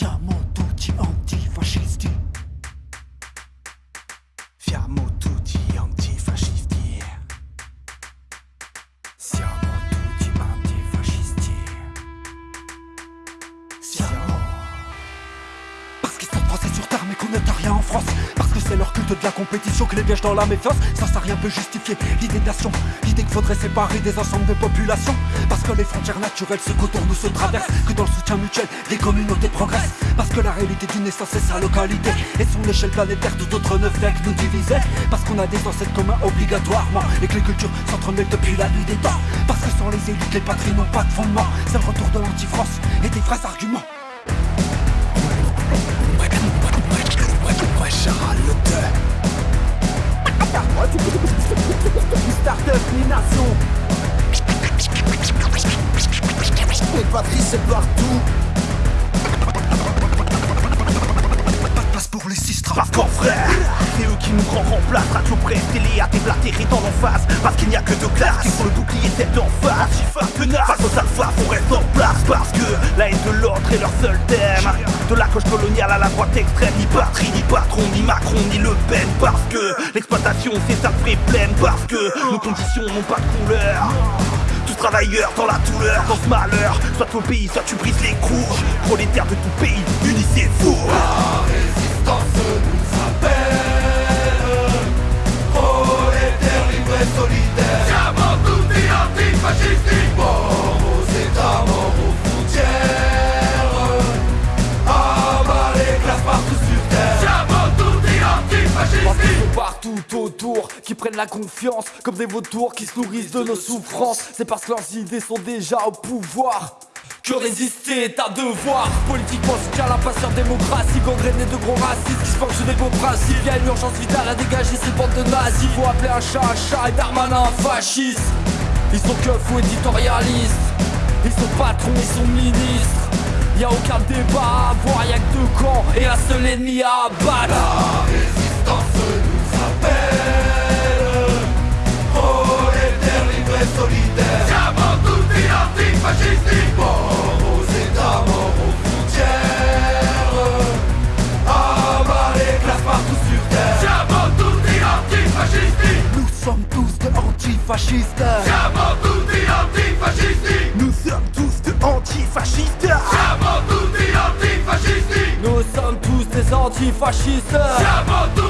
Siamo tutti antifascisti. Siamo tutti antifascisti. Siamo tutti antifascisti. Siamo. Parce qu'ils sont français sur terre mais qu'on n'est rien en France c'est leur culte de la compétition que les pièges dans la méfiance. Ça ça rien peut justifier. L'idée de nation L'idée qu'il faudrait séparer des ensembles de populations. Parce que les frontières naturelles se contournent ou se traversent. Que dans le soutien mutuel des communautés progressent. Parce que la réalité d'une naissance c'est sa localité. Et son échelle planétaire tout autre ne fait que nous diviser Parce qu'on a des ancêtres communs obligatoirement. Et que les cultures s'entremêlent depuis la nuit des temps. Parce que sans les élites les patries n'ont pas de fondement. C'est le retour de l'anti-France et des vrais arguments nation Les patries c'est partout. Pas de place pour les sistres Parce qu'en frère, c'est eux qui nous grand remplacent. Radio presse, télé, à déblatérer dans l'emphase. Parce qu'il n'y a que deux classes. Qui font le bouclier tête en face. Antifa tenace, face aux alphas, on reste en place. Parce que la haine de l'ordre est leur seul thème De la coche coloniale à la droite extrême Ni patrie, ni patron, ni Macron, ni Le Pen Parce que l'exploitation c'est sa vraie pleine Parce que nos conditions n'ont pas de couleur. Travailleurs dans la douleur, dans ce malheur Soit au pays, soit tu brises les cours Prolétaires de tout pays, unissez-vous Siamo qui prennent la confiance comme des vautours qui se nourrissent de nos souffrances. C'est parce que leurs idées sont déjà au pouvoir. Que résister est un devoir. Politiquement soutient la démocratie Gangréné de gros racistes qui se penchent des beaux principes. Y'a une urgence vitale à dégager ces bandes de nazis. Faut appeler un chat un chat et Darmanin un fasciste. Ils sont keufs ou éditorialistes. Ils sont patrons, ils sont ministres. Y'a aucun débat à avoir, y'a que deux camps Et un seul ennemi à abattre antifascistes Siamo tutti antifascisti Nous sommes tous des antifascistes. Siamo tutti antifascisti Nous sommes tous des antifascistes. Siamo tutti